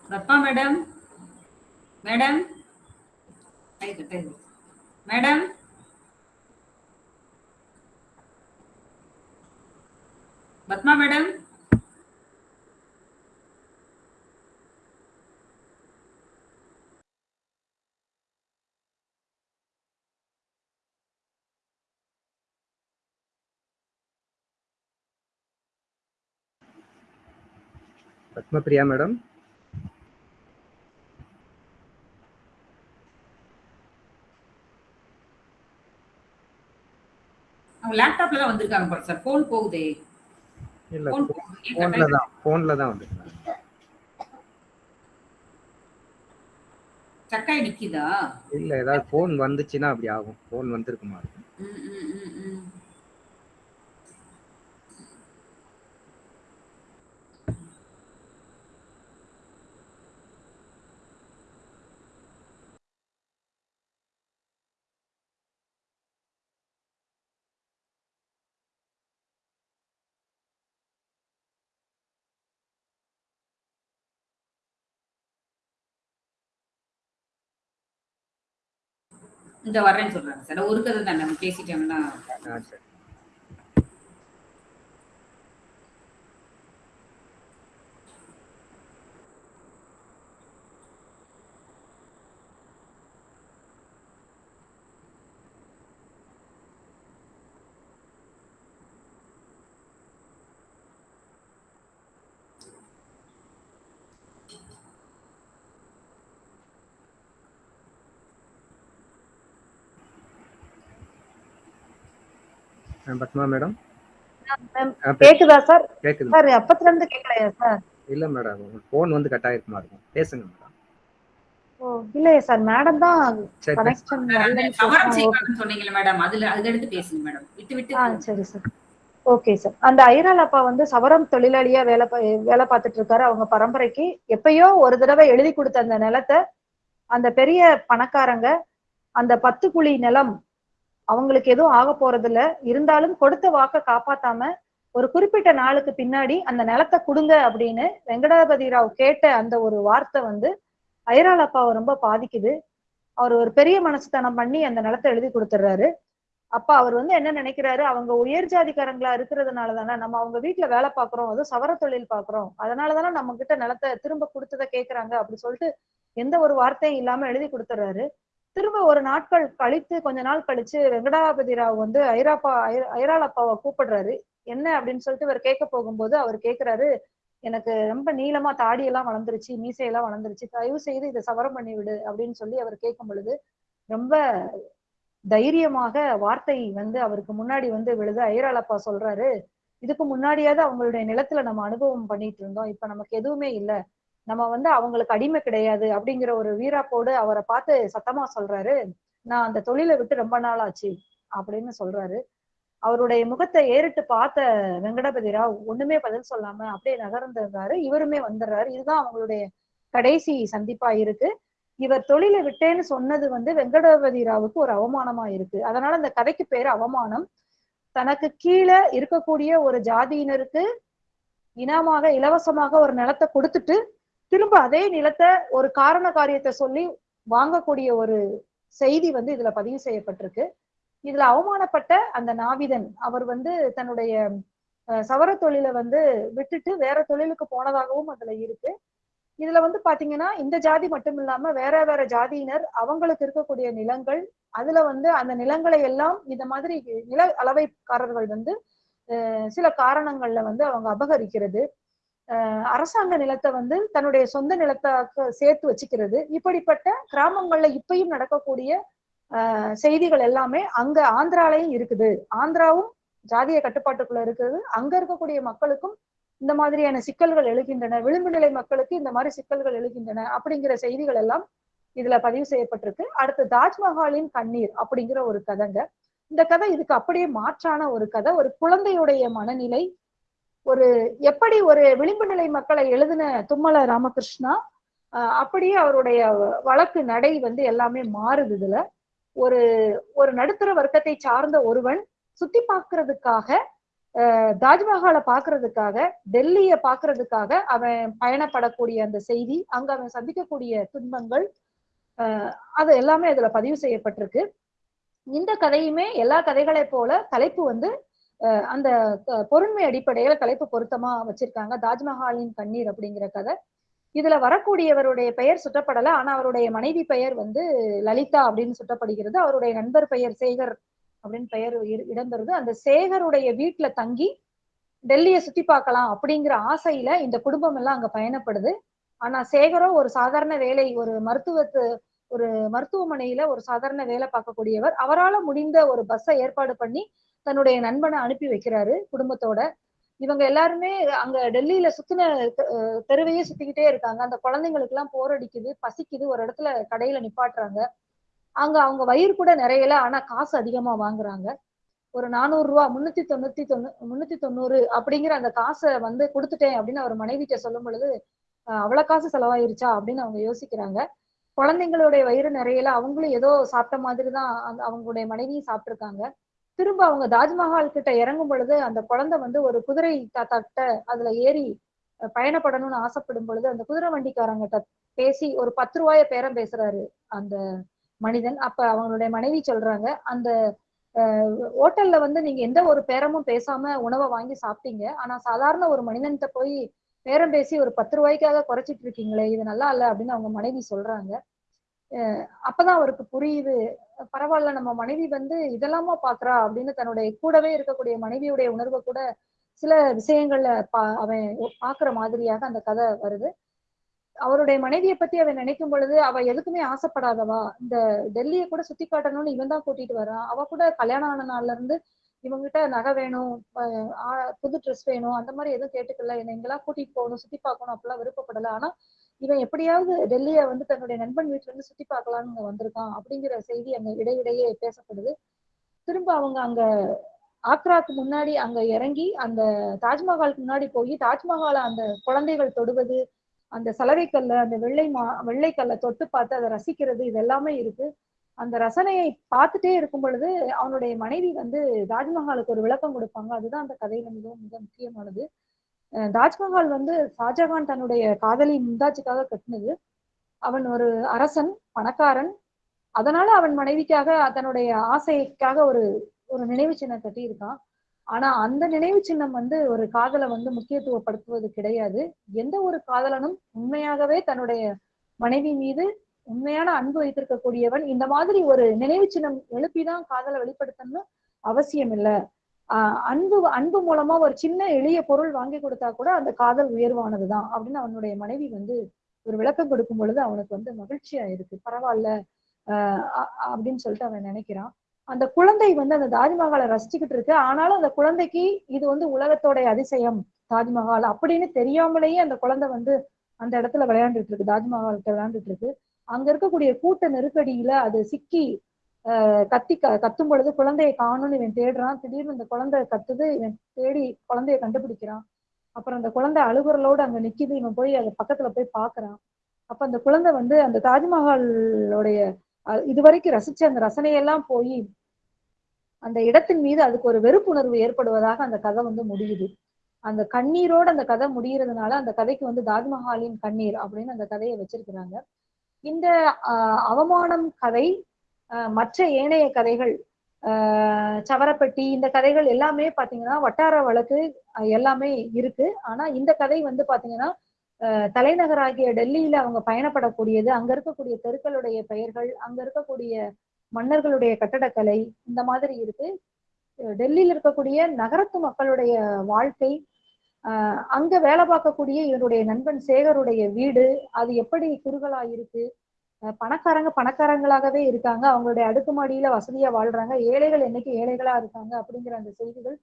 ரத்மா madam madam right right madam Padma madam தான் வந்திருக்காங்க பாரு சார். போன் போகுதே. இல்ல போன்ல? தான் போன்ல தான் வந்துருக்காங்க. சக்காய் நிக்குதா? இல்ல ஏதாவது போன் வந்துச்சுன்னா அப்படி ஆகும். போன் வந்திருக்குமா? ம், ம், ம், இந்த வர்றேன்னு சொல்றாங்க சார். ஒரு கதை தான் நம்ம பேசிட்டோம்னா. பத்மா மேடம். கேக்குதா சார்? கேக்குது. சார் அப்பத்துல இருந்து கேட்கலையா சார்? இல்ல மேடம் போன் வந்து கட் ஆயிருக்குமா இருக்கும். பேசுங்க மேடம். ஓ இல்லையா சார். மேடம் தான். கனெக்ஷன் சொன்னாங்க. மேடம். அதுல அதுல எடுத்து பேசுங்க மேடம். விட்டு விட்டு ஆ சரி சார். Okay sir. அந்த ஐரால் அப்பா வந்து சவரம் தொழிலாளியா வேலை பா- வேலை பார்த்துட்டு இருக்காரு அவங்க பரம்பரைக்கு எப்பயோ ஒரு தடவை எழுதி கொடுத்த அந்த நிலத்தை அந்த பெரிய பணக்காரங்க அந்த பத்து குழி நிலம் அவங்களுக்கு எதுவும் ஆக போறது இல்ல இருந்தாலும் கொடுத்த வாக்க காப்பாத்தாம ஒரு குறிப்பிட்ட நாளுக்கு பின்னாடி அந்த நிலத்தை கொடுங்க அப்படின்னு வெங்கடாபதி ராவ் கேட்ட அந்த ஒரு வார்த்தை வந்து ஐரால் அப்பாவை ரொம்ப பாதிக்குது. அவர் ஒரு பெரிய மனசுத்தனம் பண்ணி அந்த நிலத்தை எழுதி கொடுத்துட்றாரு அப்ப அவர் வந்து என்ன நினைக்கிறாரு? அவங்க உயர் ஜாதிக்காரங்களா இருக்கிறதுனால தானே நம்ம அவங்க வீட்டுல வேலை பாக்குறோம் அதுவும் சவர தொழில் பாக்குறோம் அதனால தானே நம்ம கிட்ட நிலத்தை திரும்ப கொடுத்ததை கேக்குறாங்க அப்படி சொல்லிட்டு எந்த ஒரு வார்த்தையும் இல்லாம எழுதி கொடுத்துறாரு திரும்ப ஒரு நாட்கள் கழித்து கொஞ்ச நாள் கழிச்சு வெங்கடாபதி ராவ் வந்து ஐராப்பா ஐ- ஐராலப்பாவை கூப்பிடுறாரு. என்ன அப்படின்னு சொல்லிட்டு இவர் கேட்க போகும்போது அவர் கேக்குறாரு எனக்கு ரொம்ப நீளமா தாடியெல்லாம் வளர்ந்துருச்சு மீசையெல்லாம் வளர்ந்துருச்சு. தயவு செய்து இதை சவரம் பண்ணி விடு அப்படின்னு சொல்லி அவர் கேட்கும் பொழுது ரொம்ப தைரியமாக வார்த்தை வந்து அவருக்கு முன்னாடி வந்து விழுது. ஐராலப்பா சொல்றாரு இதுக்கு முன்னாடியாவது அவங்களுடைய நிலத்துல நம்ம அனுபவம் பண்ணிட்டு இருந்தோம். இப்ப நமக்கு எதுவுமே இல்ல. நம்ம வந்து அவங்களுக்கு அடிமை கிடையாது அப்படிங்கிற ஒரு வீராப்போடு அவரை பார்த்து சத்தமா சொல்றாரு நான் அந்த தொழிலை விட்டு ரொம்ப நாள் ஆச்சு அப்படின்னு சொல்றாரு. அவருடைய முகத்தை ஏறிட்டு பார்த்த வெங்கடபதி ராவ் ஒண்ணுமே பதில் சொல்லாம அப்படியே நகர்ந்துறாரு இவருமே வந்துடுறாரு. இதுதான் அவங்களுடைய கடைசி சந்திப்பா இருக்கு. இவர் தொழிலை விட்டேன்னு சொன்னது வந்து வெங்கடபதி ராவுக்கு ஒரு அவமானமா இருக்கு. அதனால அந்த கதைக்கு பேரு அவமானம். தனக்கு கீழே இருக்கக்கூடிய ஒரு ஜாதியினருக்கு இனமாக இலவசமாக ஒரு நிலத்தை கொடுத்துட்டு திரும்ப அதே நிலத்தை ஒரு காரண காரியத்தை சொல்லி வாங்கக்கூடிய ஒரு செய்தி வந்து இதுல பதிவு செய்யப்பட்டிருக்கு. இதுல அவமானப்பட்ட அந்த நாவிதன் அவர் வந்து தன்னுடைய அஹ், சவர தொழிலை வந்து விட்டுட்டு வேற தொழிலுக்கு போனதாகவும் அதுல இருக்கு. இதுல வந்து பாத்தீங்கன்னா இந்த ஜாதி மட்டும் இல்லாம வேற வேற ஜாதியினர் அவங்களுக்கு இருக்கக்கூடிய நிலங்கள் அதுல வந்து அந்த நிலங்களை எல்லாம் இந்த மாதிரி நில அளவைக்காரர்கள் வந்து சில காரணங்கள்ல வந்து அவங்க அபகரிக்கிறது. அரசாங்க நிலத்தை வந்து தன்னுடைய சொந்த நிலத்தாக்க சேர்த்து வச்சுக்கிறது. இப்படிப்பட்ட கிராமங்கள்ல இப்பயும் நடக்கக்கூடிய செய்திகள் எல்லாமே அங்க ஆந்திராலையும் இருக்குது. ஆந்திராவும் ஜாதிய கட்டுப்பாட்டுக்குள்ள இருக்குது அங்க இருக்கக்கூடிய மக்களுக்கும் இந்த மாதிரியான சிக்கல்கள் எழுகின்றன. விளிம்பு நிலை மக்களுக்கு இந்த மாதிரி சிக்கல்கள் எழுகின்றன அப்படிங்கிற செய்திகள் எல்லாம் இதுல பதிவு செய்யப்பட்டிருக்கு. அடுத்து தாஜ்மஹாலின் கண்ணீர் அப்படிங்கிற ஒரு கதைங்க. இந்த கதை இதுக்கு அப்படியே மாற்றான ஒரு கதை. ஒரு குழந்தையுடைய மனநிலை ஒரு எப்படி ஒரு விளிம்பு நிலை மக்களை எழுதின தும்மல ராமகிருஷ்ணா ஆஹ் அப்படியே அவருடைய வழக்கு நடை வந்து எல்லாமே மாறுது இதுல. ஒரு ஒரு நடுத்தர வர்க்கத்தை சார்ந்த ஒருவன் சுத்தி பார்க்கறதுக்காக தாஜ்மஹாலை பாக்குறதுக்காக டெல்லிய பாக்குறதுக்காக அவன் பயணப்படக்கூடிய அந்த செய்தி அங்க அவன் சந்திக்கக்கூடிய துன்பங்கள் அது எல்லாமே அதுல பதிவு செய்யப்பட்டிருக்கு. இந்த கதையுமே எல்லா கதைகளை போல தலைப்பு வந்து அந்த பொருண்மை அடிப்படையில தலைப்பு பொருத்தமா வச்சிருக்காங்க. தாஜ்மஹாலின் கண்ணீர் அப்படிங்கிற கதை. இதுல வரக்கூடியவருடைய பெயர் சுட்டப்படல. ஆனா அவருடைய மனைவி பெயர் வந்து லலிதா அப்படின்னு சுட்டப்படுகிறது. அவருடைய நண்பர் பெயர் சேகர் அப்படின்னு பெயர் இரு- இடம்பெறுது. அந்த சேகருடைய வீட்டுல தங்கி டெல்லியை சுத்தி பார்க்கலாம் அப்படிங்கிற ஆசையில இந்த குடும்பம் எல்லாம் அங்க பயணப்படுது. ஆனா சேகரோ ஒரு சாதாரண வேலை ஒரு மருத்துவத்து ஒரு மருத்துவமனையில ஒரு சாதாரண வேலை பார்க்கக்கூடியவர். அவரால முடிந்த ஒரு பஸ்ஸை ஏற்பாடு பண்ணி தன்னுடைய நண்பனை அனுப்பி வைக்கிறாரு குடும்பத்தோட. இவங்க எல்லாருமே அங்க டெல்லியில சுத்தின தெருவையே சுத்திக்கிட்டே இருக்காங்க. அந்த குழந்தைங்களுக்கு எல்லாம் போர் அடிக்குது பசிக்குது ஒரு இடத்துல கடையில நிப்பாட்டுறாங்க. அங்க அவங்க வயிறு கூட நிறையல ஆனா காசு அதிகமா வாங்குறாங்க. ஒரு நானூறு ரூபா முன்னூத்தி தொண்ணூத்தி தொண்ணூ முன்னூத்தி தொண்ணூறு அப்படிங்கிற அந்த காசை வந்து கொடுத்துட்டேன் அப்படின்னு அவர் மனைவிட்ட சொல்லும் பொழுது அவ்வளவு காசு செலவாயிருச்சா? அப்படின்னு அவங்க யோசிக்கிறாங்க. குழந்தைங்களுடைய வயிறு நிறையல அவங்களும் ஏதோ சாப்பிட்ட மாதிரி தான் அந்த அவங்களுடைய மனைவியும் சாப்பிட்டிருக்காங்க. திரும்ப அவங்க தாஜ்மஹால் கிட்ட இறங்கும் பொழுது அந்த குழந்தை வந்து ஒரு குதிரை தாத்தா கிட்ட அதுல ஏறி பயணப்படணும்னு ஆசைப்படும் பொழுது அந்த குதிரை வண்டிக்காரங்கிட்ட பேசி ஒரு பத்து ரூபாய பேரம் பேசுறாரு அந்த மனிதன். அப்ப அவங்களுடைய மனைவி சொல்றாங்க அந்த ஹோட்டல்ல வந்து நீங்க எந்த ஒரு பேரமும் பேசாம உணவை வாங்கி சாப்பிட்டீங்க. ஆனா சாதாரண ஒரு மனிதன்கிட்ட போய் பேரம் பேசி ஒரு பத்து ரூபாய்க்காக குறைச்சிட்டு இருக்கீங்களே இது நல்லா இல்ல அப்படின்னு அவங்க மனைவி சொல்றாங்க. அப்பதான் அவருக்கு புரியுது. பரவாயில்ல நம்ம மனைவி வந்து இதெல்லாமா பாக்குறா அப்படின்னு தன்னுடைய கூடவே இருக்கக்கூடிய மனைவியுடைய உணர்வை கூட சில விஷயங்கள்ல பா அவன் பாக்குற மாதிரியாக அந்த கதை வருது. அவருடைய மனைவியை பத்தி அவன் நினைக்கும் பொழுது அவ எதுக்குமே ஆசைப்படாதவா? இந்த டெல்லியை கூட சுத்தி காட்டணும்னு இவன் தான் கூட்டிட்டு வரான் அவ கூட கல்யாணம் ஆன நாள்ல இருந்து இவங்ககிட்ட நகை வேணும் அஹ் புது ட்ரெஸ் வேணும் அந்த மாதிரி எதுவும் கேட்டுக்கல. என்னை எங்கெல்லாம் கூட்டிட்டு போகணும் சுத்தி பார்க்கணும் அப்படிலாம் விருப்பப்படல. ஆனா இவன் எப்படியாவது டெல்லியை வந்து தன்னுடைய நண்பன் வீட்டுல இருந்து சுத்தி பார்க்கலாம்னு வந்திருக்கான் அப்படிங்கிற செய்தி அங்க இடையிடையே பேசப்படுது. திரும்ப அவங்க அங்க ஆக்ராக்கு முன்னாடி அங்க இறங்கி அந்த தாஜ்மஹாலுக்கு முன்னாடி போய் தாஜ்மஹாலை அந்த குழந்தைகள் தொடுவது அந்த சலவைக்கல்ல அந்த வெள்ளை மா வெள்ளைக்கல்லை தொட்டு பார்த்து அதை ரசிக்கிறது இது எல்லாமே இருக்கு. அந்த ரசனையை பார்த்துட்டே இருக்கும் பொழுது அவனுடைய மனைவி வந்து தாஜ்மஹாலுக்கு ஒரு விளக்கம் கொடுப்பாங்க. அதுதான் அந்த கதையில மிகவும் மிக முக்கியமானது. தாஜ்மஹால் வந்து ஷாஜகான் தன்னுடைய காதலி மும்தாஜுக்காக கட்டினது. அவன் ஒரு அரசன் பணக்காரன். அதனால அவன் மனைவிக்காக தன்னுடைய ஆசைக்காக ஒரு ஒரு நினைவு சின்னம் கட்டியிருக்கான். ஆனா அந்த நினைவு சின்னம் வந்து ஒரு காதலை வந்து முக்கியத்துவப்படுத்துவது கிடையாது. எந்த ஒரு காதலனும் உண்மையாகவே தன்னுடைய மனைவி மீது உண்மையான அன்பு வைத்திருக்கக்கூடியவன். இந்த மாதிரி ஒரு நினைவு சின்னம் எழுப்பிதான் காதலை வெளிப்படுத்தணும்னு அவசியம் இல்ல அன்பு அன்பு மூலமா ஒரு சின்ன எளிய பொருள் வாங்கி கொடுத்தா கூட அந்த காதல் உயர்வானதுதான் அப்படின்னு அவனுடைய மனைவி வந்து ஒரு விளக்கம் கொடுக்கும் பொழுது அவனுக்கு வந்து மகிழ்ச்சியா இருக்கு. பரவாயில்ல ஆஹ் அப்படின்னு சொல்லிட்டு அவன் நினைக்கிறான். அந்த குழந்தை வந்து அந்த தாஜ்மஹாலை ரசிச்சுக்கிட்டு இருக்கு. ஆனாலும் அந்த குழந்தைக்கு இது வந்து உலகத்தோட அதிசயம் தாஜ்மஹால் அப்படின்னு தெரியாமலேயே அந்த குழந்தை வந்து அந்த இடத்துல விளையாண்டுட்டு இருக்கு. தாஜ்மஹால்கிட்ட விளையாண்டுட்டு இருக்கு. அங்க இருக்கக்கூடிய கூட்ட நெருக்கடியில அது சிக்கி கத்தி கத்தும் பொழுது குழந்தையை காணும்னு இவன் தேடுறான். திடீர்னு இந்த குழந்தை கத்துது இவன் தேடி குழந்தைய கண்டுபிடிக்கிறான். அப்புறம் அந்த குழந்தை அழுகுறலோடு அங்க நிக்குது. இவன் போய் அது பக்கத்துல போய் பாக்குறான் அப்ப அந்த குழந்தை வந்து அந்த தாஜ்மஹாலோடைய இதுவரைக்கும் ரசிச்ச அந்த ரசனையெல்லாம் போய் அந்த இடத்தின் மீது அதுக்கு ஒரு வெறுப்புணர்வு ஏற்படுவதாக அந்த கதை வந்து முடியுது. அந்த கண்ணீரோட அந்த கதை முடியறதுனால அந்த கதைக்கு வந்து தாஜ்மஹாலின் கண்ணீர் அப்படின்னு அந்த கதையை வச்சிருக்கிறாங்க. இந்த ஆஹ் அவமானம் கதை மற்ற ஏனைய கதைகள் ஆஹ் சவரப்பட்டி இந்த கதைகள் எல்லாமே பாத்தீங்கன்னா வட்டார வழக்கு எல்லாமே இருக்கு. ஆனா இந்த கதை வந்து பாத்தீங்கன்னா ஆஹ் தலைநகராகிய டெல்லியில அவங்க பயணப்படக்கூடியது. அங்க இருக்கக்கூடிய தெருக்களுடைய பெயர்கள் அங்க இருக்கக்கூடிய மன்னர்களுடைய கட்டடக்கலை இந்த மாதிரி இருக்கு. டெல்லியில் இருக்கக்கூடிய நகரத்து மக்களுடைய வாழ்க்கை அங்க வேலை பார்க்கக்கூடிய இவருடைய நண்பன் சேகருடைய வீடு அது எப்படி குறுகலா இருக்கு பணக்காரங்க பணக்காரங்களாகவே இருக்காங்க. அவங்களுடைய அடுக்குமாடியில வசதியா வாழ்றாங்க. ஏழைகள் என்னைக்கு ஏழைகளா இருக்காங்க அப்படிங்கிற அந்த செய்திகள்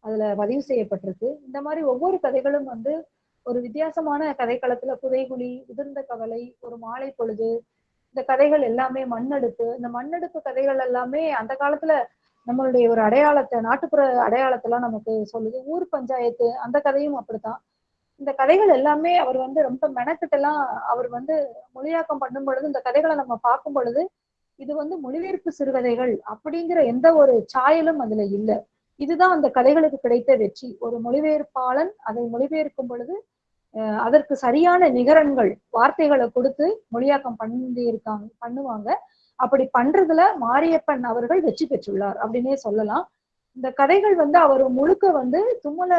அதுல பதிவு செய்யப்பட்டிருக்கு. இந்த மாதிரி ஒவ்வொரு கதைகளும் வந்து ஒரு வித்தியாசமான கதைக்களத்துல புதைகுழி உதிர்ந்த கவலை ஒரு மாலை பொழுது இந்த கதைகள் எல்லாமே மண்ணெடுப்பு. இந்த மண்ணெடுப்பு கதைகள் எல்லாமே அந்த காலத்துல நம்மளுடைய ஒரு அடையாளத்தை நாட்டுப்புற அடையாளத்தெல்லாம் நமக்கு சொல்லுது. ஊர் பஞ்சாயத்து அந்த கதையும் அப்படித்தான். இந்த கதைகள் எல்லாமே அவர் வந்து ரொம்ப மெனக்கிட்டெல்லாம் அவர் வந்து மொழியாக்கம் பண்ணும் பொழுது இந்த கதைகளை நம்ம பார்க்கும் பொழுது இது வந்து மொழிபெயர்ப்பு சிறுகதைகள் அப்படிங்கிற எந்த ஒரு சாயலும் அதுல இல்லை. இதுதான் அந்த கதைகளுக்கு கிடைத்த வெற்றி. ஒரு மொழிபெயர்ப்பாளன் அதை மொழிபெயர்க்கும் பொழுது அதற்கு சரியான நிகரன்கள் வார்த்தைகளை கொடுத்து மொழியாக்கம் பண்ணி இருக்காங்க பண்ணுவாங்க. அப்படி பண்றதுல மாரியப்பன் அவர்கள் வெற்றி பெற்றுள்ளார் அப்படின்னே சொல்லலாம். இந்த கதைகள் வந்து அவர் முழுக்க வந்து தும்மல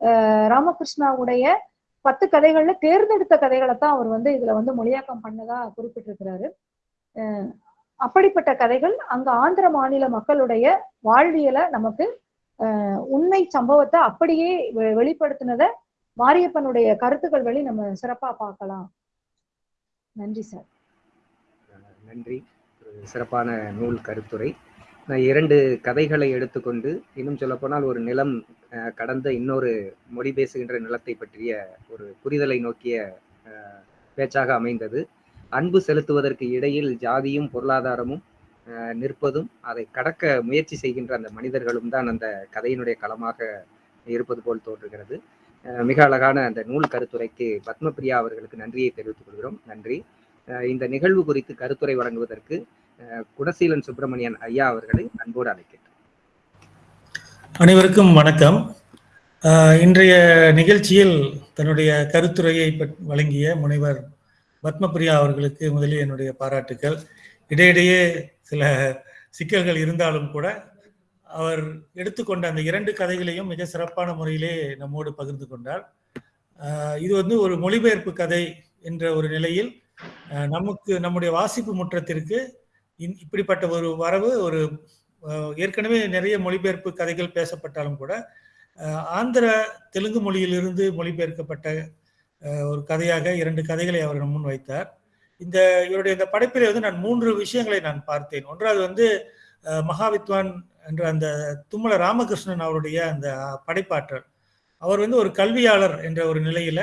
ராமகிருஷ்ணாவுடைய பத்து கதைகள்ல தேர்ந்தெடுத்த கதைகளை தான் அவர் வந்து இதுல வந்து மொழியாக்கம் பண்ணதா குறிப்பிட்டிருக்கிறாரு. அப்படிப்பட்ட கதைகள் அங்க ஆந்திர மாநில மக்களுடைய வாழ்வியலை நமக்கு உண்மை சம்பவத்தை அப்படியே வெ- வெளிப்படுத்தினத மாரியப்பனுடைய கருத்துக்கள் வழி நம்ம சிறப்பா பார்க்கலாம். நன்றி சார். நன்றி. சிறப்பான நூல் கருத்துரை. இரண்டு கதைகளை எடுத்துக்கொண்டு இன்னும் சொல்லப்போனால் ஒரு நிலம் கடந்த இன்னொரு மொழி பேசுகின்ற நிலத்தை பற்றிய ஒரு புரிதலை நோக்கிய பேச்சாக அமைந்தது. அன்பு செலுத்துவதற்கு இடையில் ஜாதியும் பொருளாதாரமும் நிற்பதும் அதை கடக்க முயற்சி செய்கின்ற அந்த மனிதர்களும் தான் அந்த கதையினுடைய களமாக இருப்பது போல் தோன்றுகிறது. மிக அழகான அந்த நூல் கருத்துரைக்கு பத்மபிரியா அவர்களுக்கு நன்றியை தெரிவித்துக் கொள்கிறோம். நன்றி. இந்த நிகழ்வு குறித்து கருத்துரை வழங்குவதற்கு குடசீலன் சுப்பிரமணியன் ஐயா அவர்களை அன்போடு அழைக்கிறேன். அனைவருக்கும் வணக்கம். ஆஹ் இன்றைய நிகழ்ச்சியில் தன்னுடைய கருத்துரையை வழங்கிய முனைவர் பத்மபிரியா அவர்களுக்கு முதலில் என்னுடைய பாராட்டுக்கள். இடையிடையே சில சிக்கல்கள் இருந்தாலும் கூட அவர் எடுத்துக்கொண்ட அந்த இரண்டு கதைகளையும் மிக சிறப்பான முறையிலே நம்மோடு பகிர்ந்து கொண்டார். ஆஹ் இது வந்து ஒரு மொழிபெயர்ப்பு கதை என்ற ஒரு நிலையில் நமக்கு நம்முடைய வாசிப்பு முற்றத்திற்கு இப்படிப்பட்ட ஒரு வரவு ஒரு ஏற்கனவே நிறைய மொழிபெயர்ப்பு கதைகள் பேசப்பட்டாலும் கூட ஆந்திர தெலுங்கு மொழியிலிருந்து மொழிபெயர்க்கப்பட்ட ஒரு கதையாக இரண்டு கதைகளை அவர் முன் வைத்தார். இந்த இவருடைய இந்த படைப்பிலே வந்து நான் மூன்று விஷயங்களை நான் பார்த்தேன். ஒன்றாவது வந்து மகாவித்வான் என்ற அந்த தும்மல ராமகிருஷ்ணன் அவருடைய அந்த படைப்பாற்றல். அவர் வந்து ஒரு கல்வியாளர் என்ற ஒரு நிலையில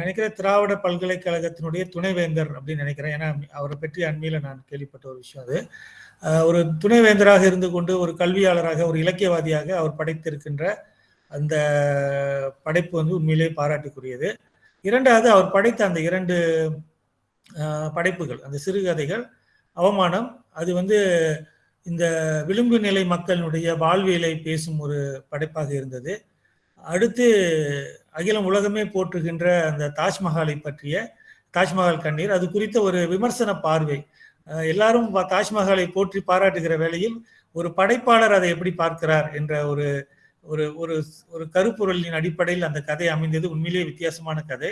நினைக்கிறேன் திராவிட பல்கலைக்கழகத்தினுடைய துணைவேந்தர் அப்படின்னு நினைக்கிறேன். ஏன்னா அவரை பற்றி அண்மையில் நான் கேள்விப்பட்ட ஒரு விஷயம் அது. ஒரு துணைவேந்தராக இருந்து கொண்டு ஒரு கல்வியாளராக ஒரு இலக்கியவாதியாக அவர் படைத்திருக்கின்ற அந்த படைப்பு வந்து உண்மையிலேயே பாராட்டுக்குரியது. இரண்டாவது அவர் படைத்த அந்த இரண்டு படைப்புகள் அந்த சிறுகதைகள் அவமானம் அது வந்து இந்த விளிம்பு நிலை மக்களினுடைய வாழ்வியலை பேசும் ஒரு படைப்பாக இருந்தது. அடுத்து அகிலம் உலகமே போற்றுகின்ற அந்த தாஜ்மஹாலை பற்றிய தாஜ்மஹால் கண்ணீர். அது குறித்த ஒரு விமர்சன பார்வை. எல்லாரும் தாஜ்மஹாலை போற்றி பாராட்டுகிற வேளையில் ஒரு படைப்பாளர் அதை எப்படி பார்க்கிறார் என்ற ஒரு ஒரு ஒரு ஒரு கருப்பொருளின் அடிப்படையில் அந்த கதை அமைந்தது. உண்மையிலேயே வித்தியாசமான கதை.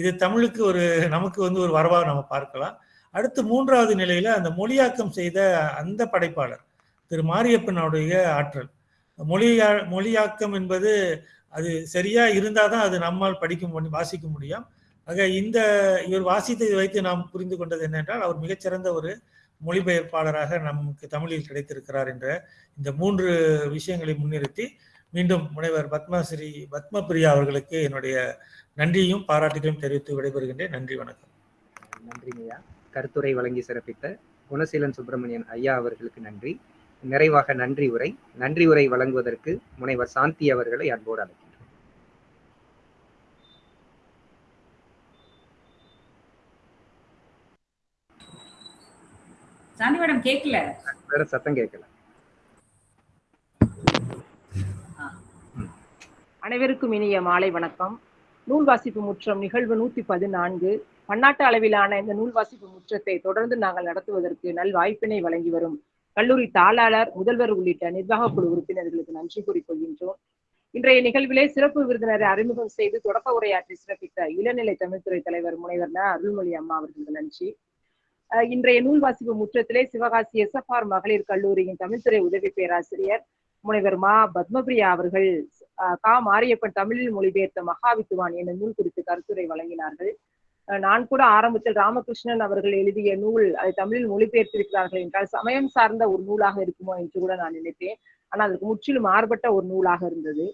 இது தமிழுக்கு ஒரு நமக்கு வந்து ஒரு வரவாக நம்ம பார்க்கலாம். அடுத்து மூன்றாவது நிலையில அந்த மொழியாக்கம் செய்த அந்த படைப்பாளர் திரு மாரியப்பனுடைய ஆற்றல். மொழியா மொழியாக்கம் என்பது அது சரியா இருந்தாதான் அது நம்மால் படிக்க முடியும் வாசிக்க முடியும். ஆக இந்த இவர் வாசித்ததை வைத்து நாம் புரிந்து கொண்டது என்னென்றால் அவர் மிகச்சிறந்த ஒரு மொழிபெயர்ப்பாளராக நமக்கு தமிழில் கிடைத்திருக்கிறார் என்ற இந்த மூன்று விஷயங்களை முன்னிறுத்தி மீண்டும் முனைவர் பத்மஸ்ரீ பத்மபிரியா அவர்களுக்கு என்னுடைய நன்றியும் பாராட்டுகளையும் தெரிவித்து விடைபெறுகின்றேன். நன்றி வணக்கம். நன்றிங்கய்யா கருத்துரை வழங்கி சிறப்பித்த குணசீலன் சுப்பிரமணியன் ஐயா அவர்களுக்கு நன்றி. நிறைவாக நன்றி உரை. நன்றி உரை வழங்குவதற்கு முனைவர் சாந்தி அவர்களை அன்போடு அழைக்கின்றோம் சாந்தி மேடம் கேட்கல வேற சத்தம் கேட்கல அனைவருக்கும் இனிய மாலை வணக்கம். நூல் வாசிப்பு முற்றம் நிகழ்வு நூத்தி பதினான்கு. பன்னாட்டு அளவிலான இந்த நூல் வாசிப்பு முற்றத்தை தொடர்ந்து நாங்கள் நடத்துவதற்கு நல் வாய்ப்பினை வழங்கி வரும் கல்லூரி தாளாளர் முதல்வர் உள்ளிட்ட நிர்வாக குழு உறுப்பினர்களுக்கு நன்றி கூறிக்கொள்கின்றோம். இன்றைய நிகழ்விலே சிறப்பு விருந்தினரை அறிமுகம் செய்து தொடக்க உரையாற்றி சிறப்பித்த இளநிலை தமிழ்துறை தலைவர் முனைவர் ந. அருள்மொழி அம்மா அவர்களுக்கு நன்றி. இன்றைய நூல் வாசிப்பு முற்றத்திலே சிவகாசி எஸ்எஃப்ஆர் மகளிர் கல்லூரியின் தமிழ்துறை உதவி பேராசிரியர் முனைவர் மா பத்மபிரியா அவர்கள் கா மாரியப்பன் தமிழில் மொழிபெயர்த்த மகாவித்துவான் என்ற நூல் குறித்து கருத்துரை வழங்கினார்கள். நான் கூட ஆரம்பத்தில் ராமகிருஷ்ணன் அவர்கள் எழுதிய நூல் அதை தமிழில் மொழிபெயர்த்திருக்கிறார்கள் என்றால் சமயம் சார்ந்த ஒரு நூலாக இருக்குமோ என்று கூட நான் நினைத்தேன் ஆனால் அதற்கு முற்றிலும் மாறுபட்ட ஒரு நூலாக இருந்தது.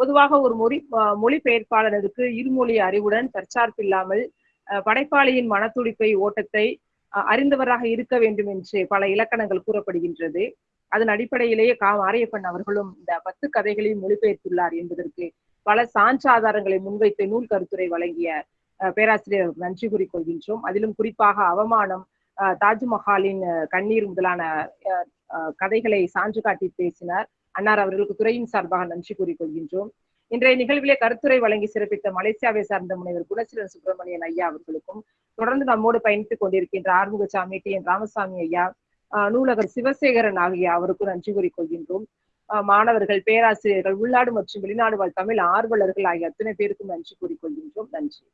பொதுவாக ஒரு மொழி மொழிபெயர்ப்பாளருக்கு இருமொழி அறிவுடன் தற்சார்பில்லாமல் அஹ் படைப்பாளியின் மனத்துடிப்பை ஓட்டத்தை அறிந்தவராக இருக்க வேண்டும் என்று பல இலக்கணங்கள் கூறப்படுகின்றது. அதன் அடிப்படையிலேயே கா. மாரியப்பன் அவர்களும் இந்த பத்து கதைகளையும் மொழிபெயர்த்துள்ளார் என்பதற்கு பல சான்றாதாரங்களை முன்வைத்து நூல் கருத்துரை வழங்கிய அஹ், பேராசிரியர் நன்றி கூறிக்கொள்கின்றோம் அதிலும் குறிப்பாக அவமானம் அஹ், தாஜ்மஹாலின் கண்ணீர் முதலான அஹ், அஹ், கதைகளை சான்று காட்டி பேசினார். அன்னார் அவர்களுக்கு துறையின் சார்பாக நன்றி கூறிக்கொள்கின்றோம் இன்றைய நிகழ்விலே கருத்துரை வழங்கி சிறப்பித்த மலேசியாவை சார்ந்த முனைவர் குணசீலன் சுப்பிரமணியன் ஐயா அவர்களுக்கும் தொடர்ந்து நம்மோடு பயணித்துக் கொண்டிருக்கின்ற ஆறுமுகசாமி டி என் ராமசாமி ஐயா ஆஹ் நூலகர் சிவசேகரன் ஆகிய அவருக்கும் நன்றி கூறிக்கொள்கின்றோம். ஆஹ் மாணவர்கள் பேராசிரியர்கள் உள்நாடு மற்றும் வெளிநாடு வாழ் தமிழ் ஆர்வலர்கள் ஆகிய அத்தனை பேருக்கும் நன்றி கூறிக்கொள்கின்றோம். நன்றி.